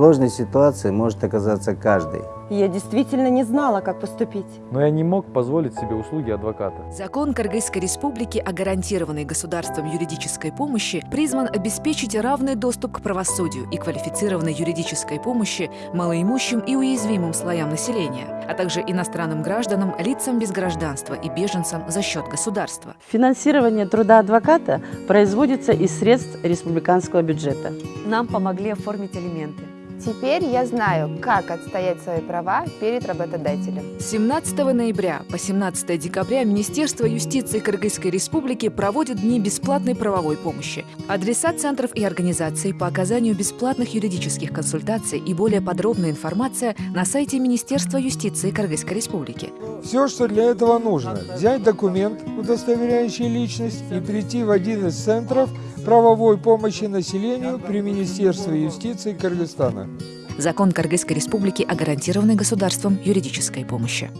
сложной ситуации может оказаться каждый. Я действительно не знала, как поступить. Но я не мог позволить себе услуги адвоката. Закон Кыргызской Республики о гарантированной государством юридической помощи призван обеспечить равный доступ к правосудию и квалифицированной юридической помощи малоимущим и уязвимым слоям населения, а также иностранным гражданам, лицам без гражданства и беженцам за счет государства. Финансирование труда адвоката производится из средств республиканского бюджета. Нам помогли оформить элементы. Теперь я знаю, как отстоять свои права перед работодателем. С 17 ноября по 17 декабря Министерство юстиции Кыргызской Республики проводит дни бесплатной правовой помощи. Адреса центров и организаций по оказанию бесплатных юридических консультаций и более подробная информация на сайте Министерства юстиции Кыргызской Республики. Все, что для этого нужно, взять документ, удостоверяющий личность, и прийти в один из центров правовой помощи населению при Министерстве юстиции Кыргызстана. Закон Кыргызской Республики о гарантированной государством юридической помощи.